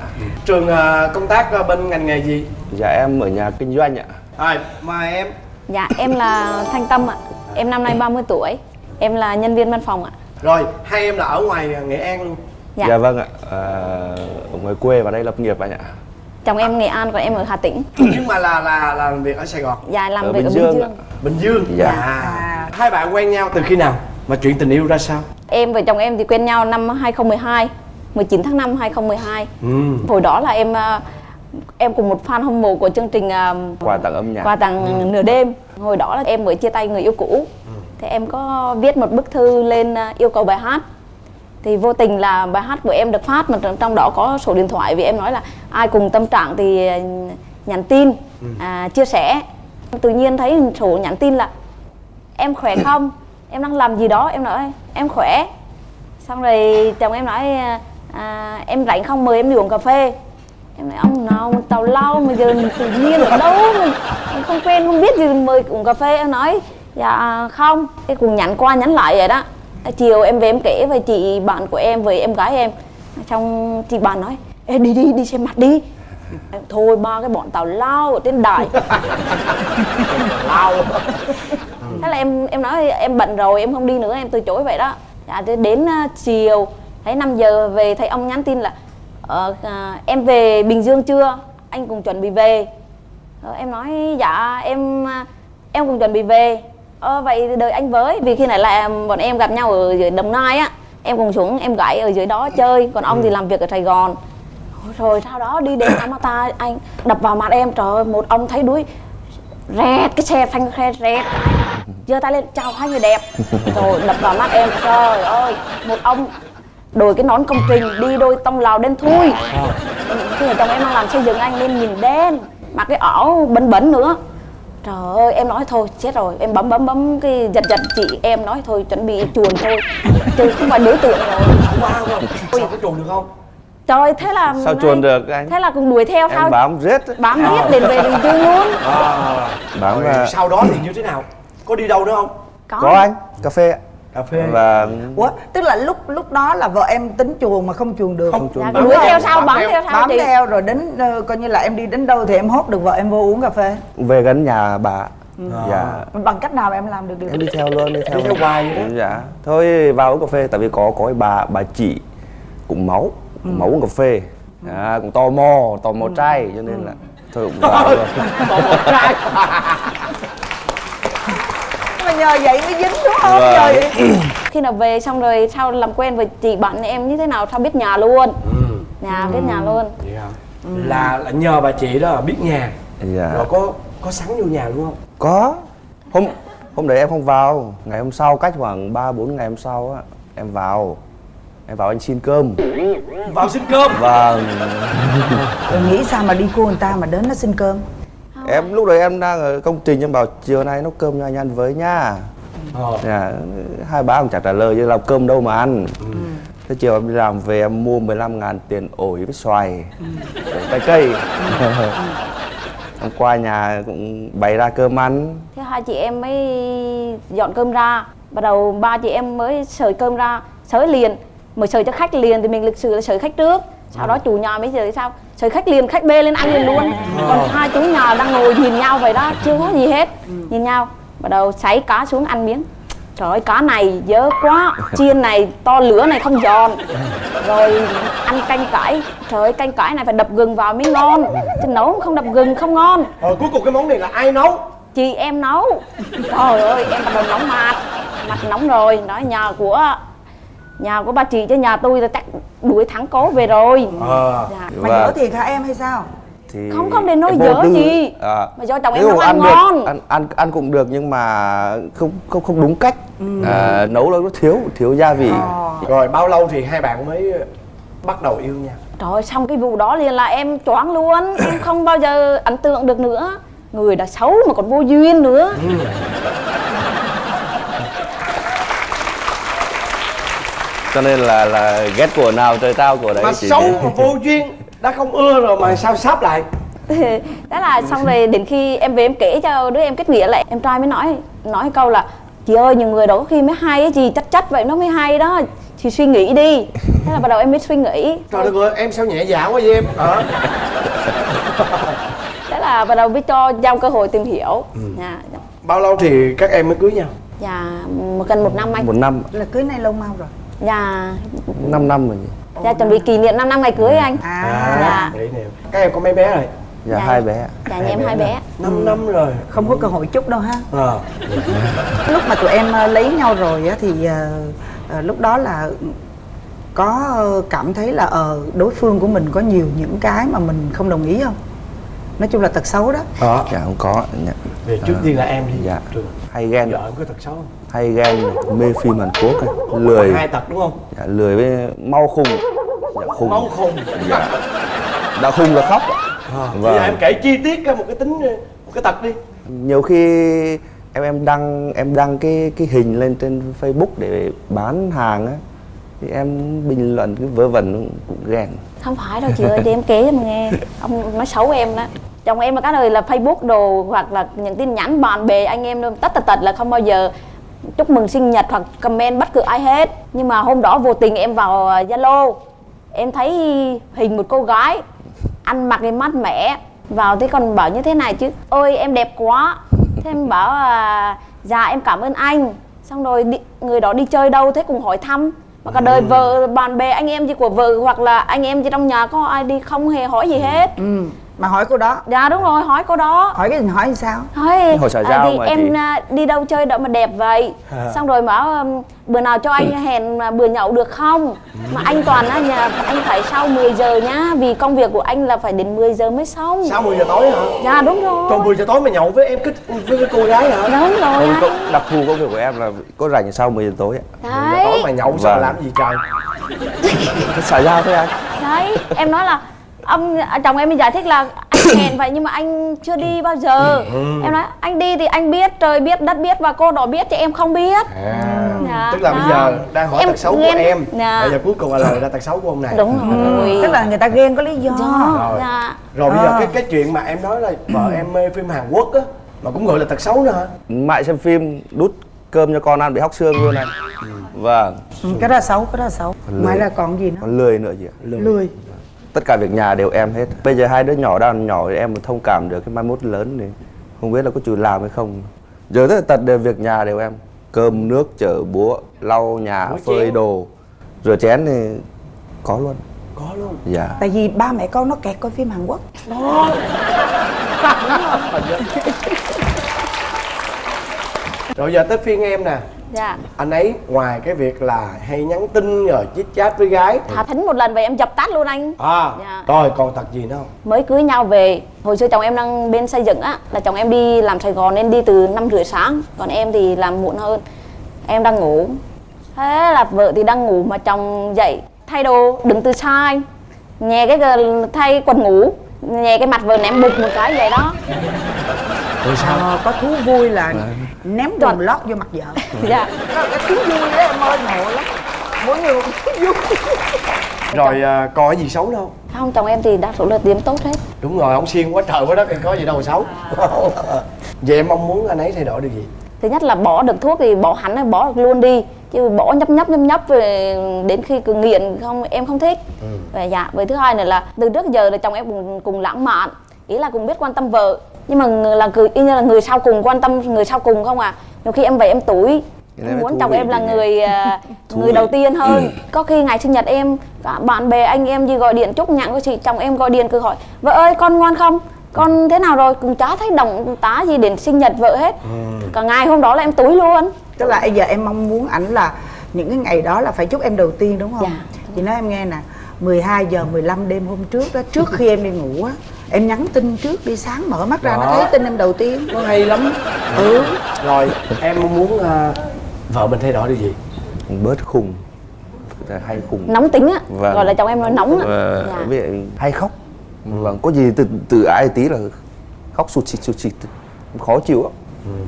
trường ờ, công tác ờ, bên ngành nghề gì Dạ em ở nhà kinh doanh ạ. rồi mời em Dạ, em là Thanh Tâm ạ. Em năm nay 30 tuổi. Em là nhân viên văn phòng ạ. rồi hai em là ở ngoài nghệ an luôn Dạ. dạ vâng ạ à, ở ngoài quê và đây lập nghiệp anh ạ chồng em nghệ an còn em ở hà tĩnh nhưng mà là là là làm việc ở sài gòn dạ làm Ở việc Bình ở Dương bình ạ. dương bình dương Dạ. à. hai bạn quen nhau từ khi nào mà chuyện tình yêu ra sao em và chồng em thì quen nhau năm 2012 19 tháng 5 2012 ừ. hồi đó là em ờ, em cùng một fan hâm mộ của chương trình ờ, quà tặng âm nhạc. quà tặng nửa đêm. Hồi đó là em mới chia tay người yêu cũ. Thì em có viết một bức thư lên ờ, yêu cầu bài hát. Thì vô tình là bài hát của em được phát mà trong- đó có số điện thoại vì em nói là ai cùng tâm trạng thì ờ, nhắn tin à, chia sẻ. Tự nhiên thấy số nhắn tin là em khỏe không? Em đang làm gì đó? Em nói em khỏe. Xong rồi chồng em nói à, em rảnh không? Mời em đi uống cà phê em nói ông nào mà tào lao mà giờ tự nhiên ở đâu mình, mình không quen không biết gì mời uống cà phê em nói. Dạ không cái cùng nhắn qua nhắn lại vậy đó. Chiều em về em kể với chị bạn của em với em gái em. Xong chị bạn nói Ê, đi đi đi xem mặt đi. Em, thôi ba cái bọn tào lao ở trên đài. Lao. Thế là em em nói em bận rồi em không đi nữa em từ chối vậy đó. Dạ đến à, chiều thấy 5 giờ về thấy ông nhắn tin là ờ, à, em về bình dương chưa? Anh cùng chuẩn bị về. Ờ, em nói dạ em à, em cùng chuẩn bị về. Ờ, vậy đợi anh với vì khi này là bọn em gặp nhau ở dưới đồng nai á. Em cùng xuống em gái ở dưới đó chơi còn ông thì làm việc ở sài gòn. Rồi sau đó đi đến Amata anh đập vào mặt em trời ơi một ông thấy đuối rẹt cái xe phanh xe rẹt. Giơ tay lên chào hai người đẹp. Rồi đập vào mắt em trời ơi một ông đội cái nón công trình đi đôi tông lào đen thui. Khi mà chồng em đang làm xây dựng anh nên nhìn đen mặc cái ảo bẩn bẩn nữa. Trời ơi em nói thôi chết rồi. Em bấm bấm bấm cái giật giật chị em nói thôi chuẩn bị chuồn thôi. Chứ không phải đối tượng rồi. Wow không sao có chuồn được không? Trời thế là sao chuồn được anh? Thế là cùng đuổi theo em sao? bám riết bám biết đến về bình dương luôn. À. bám rồi à, sau đó thì như thế nào? Có đi đâu nữa không? Có, có anh cà phê ạ cà phê. Và Ủa, tức là lúc lúc đó là vợ em tính chuồn mà không chuồn được. Không chuồn dạ, được. đuổi Bám theo sau bám theo. sau bám theo rồi đến ờ, coi như là em đi đến đâu thì em hốt được vợ em vô uống cà phê. Về gần nhà bà. Dạ. Bằng cách nào em làm được điều em đi theo luôn đi theo Đi theo hoài vậy đó. dạ. Thôi vào uống cà phê tại vì có có bà bà chị cũng máu cũng máu uống cà phê. À, cũng tò mò tò mò trai cho nên là thôi cũng vào luôn. Còn một trai nhờ vậy mới dính đúng không? Vâng. vậy khi nào về xong rồi sau làm quen với chị bạn em như thế nào? Sao biết nhà luôn? Nhà biết nhà luôn. Vậy hả? là là nhờ bà chị đó biết nhà dạ. Rồi có có sẵn vô nhà luôn không? Có. Hôm hôm đấy em không vào. Ngày hôm sau cách khoảng 3 4 ngày hôm sau á em vào. Em vào anh xin cơm. Vào xin cơm? Và rồi nghĩ sao mà đi cô người ta mà đến nó xin cơm em lúc đấy em đang ở công trình em bảo chiều nay nấu cơm cho anh ăn với nha ờ. dạ, hai bà cũng chẳng trả lời chứ làm cơm đâu mà ăn. Thế chiều em đi làm về em mua 15 ngàn tiền ổi với xoài rồi trái cây. Em qua nhà cũng bày ra cơm ăn. Thế hai chị em mới dọn cơm ra. Bắt đầu ba chị em mới sới cơm ra sới liền. Mới sới cho khách liền thì mình lịch sự là sới khách trước sau đó chủ nhà mới sới sao? Sới khách liền khách bê lên ăn liền luôn. Còn hai chú nhà đang ngồi nhìn nhau vậy đó chưa có gì hết. Nhìn nhau bắt đầu sấy cá xuống ăn miếng. Trời ơi cá này dơ quá. Chiên này to lửa này không giòn. Rồi ăn canh cải. Trời ơi canh cải này phải đập gừng vào mới ngon. Chứ nấu không đập gừng không ngon. Rồi cuối cùng cái món này là ai nấu? Chị em nấu. Trời ơi em bắt đầu nóng mặt. Mặt nóng rồi. Nói nhà của nhà của ba chị chứ nhà tôi là chắc đuổi thắng cố về rồi. Ờ dạ. mà Và- nhớ thiệt hả em hay sao? thì Không, không em vô dở tư. gì. à, Mà do chồng em nấu ăn được, ngon. ăn, ăn ăn cũng được nhưng mà không không không đúng cách. À, nấu nó thiếu thiếu gia vị. Rồi bao lâu thì hai bạn mới bắt đầu yêu nhau trời ơi xong cái vụ đó liền là em choáng luôn. Em không bao giờ ấn tượng được nữa. Người đã xấu mà còn vô duyên nữa cho nên là là ghét của nào trời tao của đấy mà chị xấu mà vô duyên đã không ưa rồi mà sao sắp lại? Đó là xong rồi đến khi em về em kể cho đứa em kết nghĩa lại em trai mới nói nói câu là chị ơi nhiều người đó có khi mới hay á chị chắc chắc vậy nó mới hay đó chị suy nghĩ đi. Thế là bắt đầu em mới suy nghĩ. Trời đất ơi em sao nhẹ dạ quá vậy em? Ờ thế là bắt đầu mới cho giao cơ hội tìm hiểu. Dạ. bao lâu thì các em mới cưới nhau? Dạ một gần một năm anh. Một năm. Là cưới nay lâu mau rồi dạ. 5 năm rồi nhỉ? Dạ chuẩn bị kỷ niệm 5 năm ngày cưới anh. À, Dạ. nè các em có mấy bé rồi? Dạ, Dạ. hai bé. Dạ nhà em hai bé. 5 năm rồi. Không có cơ hội chúc đâu ha. À. lúc mà tụi em ờ, lấy nhau rồi á thì ờ, lúc đó là có cảm thấy là ờ đối phương của mình có nhiều những cái mà mình không đồng ý không? Nói chung là tật xấu đó. Đó dạ không có. Dạ. về trước tiên là em đi. Dạ. Hay ghen. Vợ em có tật xấu không hay ghen mê phim Hàn Quốc ấy. lười. Hai tật đúng không? Dạ, lười với mau khùng dạ, khùng máu khùng dạ. đã khùng là khóc. À. Vâng. bây giờ em kể chi tiết ra một cái tính một cái tật đi. Nhiều khi em em đăng em đăng cái cái hình lên trên Facebook để bán hàng á thì em bình luận cái vớ vẩn cũng ghen. Không phải đâu chị ơi để em kể cho mà nghe. Ông nói xấu em đó. Chồng em là cái đời là facebook đồ hoặc là những tin nhắn bạn bè anh em đâu tất tật tật là không bao giờ chúc mừng sinh nhật hoặc comment bất cứ ai hết. Nhưng mà hôm đó vô tình em vào à, zalo. Em thấy hình một cô gái ăn mặc cái mát mẻ. Vào thế còn bảo như thế này chứ ôi em đẹp quá. Thế em bảo à, dạ em cảm ơn anh. Xong rồi đi, người đó đi chơi đâu thế cùng hỏi thăm. Mà cả đời vợ bạn bè anh em gì của vợ hoặc là anh em gì trong nhà có ai đi không hề hỏi gì hết. Ừ mà hỏi cô đó. Dạ đúng rồi hỏi cô đó. Hỏi cái hỏi sao? Hỏi Hỏi xã à, giao thì mà em chị. à, đi đâu chơi đâu mà đẹp vậy? Xong rồi bảo um, bữa nào cho anh hẹn mà bữa nhậu được không? Mà anh toàn á nhà anh phải sau 10 giờ nhá vì công việc của anh là phải đến 10 giờ mới xong. Sau 10 giờ tối hả? Dạ đúng rồi. Còn 10 giờ tối mà nhậu với em cái với cái cô gái hả? Đúng rồi có, đặc thù công việc của em là có rảnh sau 10 giờ tối ạ. 10 giờ tối mà nhậu sao Vâng. làm gì trời? Cái xã giao thôi anh. Đấy em nói là ông à, chồng em mới giải thích là anh hẹn vậy nhưng mà anh chưa đi bao giờ. Em nói anh đi thì anh biết trời biết đất biết và cô đó biết chứ em không biết. À, Dạ, tức là bây đó. giờ đang hỏi Em tật xấu của em. Dạ. bây giờ cuối cùng là lời ra tật xấu của ông này. Đúng rồi. Tức là người ta ghen có lý do. Rồi. dạ. Rồi bây giờ À. cái cái chuyện mà em nói là vợ em mê phim Hàn Quốc á mà cũng gọi là tật xấu nữa hả? Mại xem phim đút cơm cho con ăn bị hóc xương luôn anh. Vâng. Ừ, cái đó là xấu cái đó là xấu ngoài ra còn gì nữa? Còn lười nữa chị ạ. Lười Tất cả việc nhà đều em hết. Bây giờ hai đứa nhỏ đang nhỏ thì em mới thông cảm được Cái mai mốt lớn thì không biết là có chịu làm hay không. Giờ tất tật đều việc nhà đều em. Cơm nước chở búa Lau nhà Rửa phơi chén. đồ. Rửa chén thì có luôn. Có luôn? Dạ. Tại vì ba mẹ con nó kẹt coi phim Hàn Quốc rồi giờ tới phiên em nè. Dạ. Anh ấy ngoài cái việc là hay nhắn tin rồi chít chat với gái thả thính một lần vậy em dập tắt luôn anh. À Dạ. rồi còn tật gì nữa không? Mới cưới nhau về hồi xưa chồng em đang bên xây dựng á là chồng em đi làm sài gòn nên đi từ năm rưỡi sáng còn em thì làm muộn hơn. Em đang ngủ. Thế là vợ thì đang ngủ mà chồng dậy thay đồ đứng từ anh nhè cái thay quần ngủ nhè cái mặt vợ ném bụt một cái vậy đó rồi sao? Ờ, có thú vui là ném quần lót vô mặt vợ. Dạ. Đó là cái thú vui đó em ơi ngộ lắm. Mỗi người một thú vui. Rồi à, còn cái gì xấu đâu không? Chồng em thì đa số là điểm tốt hết. Đúng rồi ông xiên quá trời quá đất có gì đâu xấu. Vậy em mong muốn anh ấy thay đổi được gì? Thứ nhất là bỏ được thuốc thì bỏ hẳn hay bỏ được luôn đi. Chứ bỏ nhấp nhấp nhấp nhấp về đến khi cứ nghiện không em không thích. Và dạ với thứ hai nữa là từ trước giờ là chồng em cùng cùng lãng mạn. Ý là cùng biết quan tâm vợ nhưng mà người- là cứ y như là người sau cùng quan tâm người sau cùng không à nhiều khi em về em tuổi em muốn chồng em là người à, người đầu tiên hơn. Có khi ngày sinh nhật em cả bạn bè anh em gì gọi điện chúc nhặng của chị chồng em gọi điện cứ hỏi vợ ơi con ngoan không? Con thế nào rồi? Cũng chả thấy động tá gì đến sinh nhật vợ hết. Cả ngày hôm đó là em túi luôn. Tức là bây giờ em mong muốn ảnh là những cái ngày đó là phải chúc em đầu tiên đúng không? Dạ. chị nói em nghe nè 12 giờ 15 đêm hôm trước đó trước khi em đi ngủ á em nhắn tin trước đi sáng mở mắt ra nó Đó. thấy tin em đầu tiên. Nó hay lắm. Ừ. Rồi em muốn à, vợ mình thay đổi được gì? Bớt khùng. Hay khùng. Nóng tính á. Vâng. gọi là chồng em nói nóng á. Và dạ. hay khóc. Vâng có gì từ từ ai tí là khóc sụt xịt sụt xịt. Khó chịu lắm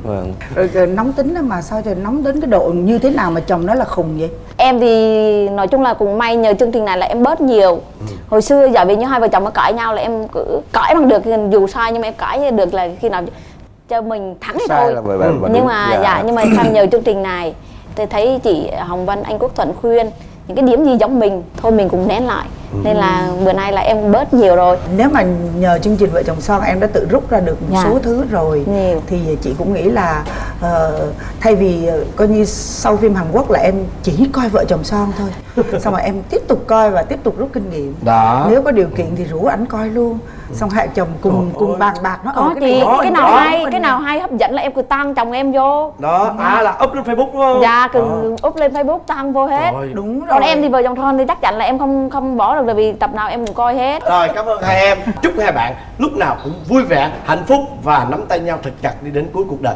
vâng. Rồi, rồi nóng tính đó mà sao trời nóng đến cái độ như thế nào mà chồng nói là khùng vậy? Em thì nói chung là cũng may nhờ chương trình này là em bớt nhiều. Hồi xưa giả vì như hai vợ chồng mà cãi nhau là em cứ cãi bằng được dù sai nhưng mà em cãi được là khi nào cho mình thắng thì sai thôi. là bởi bởi bởi nhưng mà dạ nhưng mà sau nhờ chương trình này thì thấy chị Hồng Vân anh Quốc Thuận khuyên những cái điểm gì giống mình thôi mình cũng nén lại nên là bữa nay là em bớt nhiều rồi. Nếu mà nhờ chương trình vợ chồng son em đã tự rút ra được một Dạ. số thứ rồi Nhiều. thì chị cũng nghĩ là ờ, thay vì ờ, coi như sau phim Hàn Quốc là em chỉ coi vợ chồng son thôi. Xong rồi em tiếp tục coi và tiếp tục rút kinh nghiệm. Đó. nếu có điều kiện thì rủ ảnh coi luôn. Xong hai chồng cùng cùng bàn bạc nó có ờ, cái chị cái nào đó, hay cái nào hay hấp dẫn là em cứ tăng chồng em vô. Đó à là up lên facebook đúng không? Dạ cứ Đó. up lên facebook tăng vô hết. Rồi. đúng rồi còn em thì vợ chồng son thì chắc chắn là em không không bỏ được bởi vì tập nào em cũng coi hết. Rồi cảm ơn hai em. Chúc hai bạn lúc nào cũng vui vẻ, hạnh phúc Và nắm tay nhau thật chặt đi đến cuối cuộc đời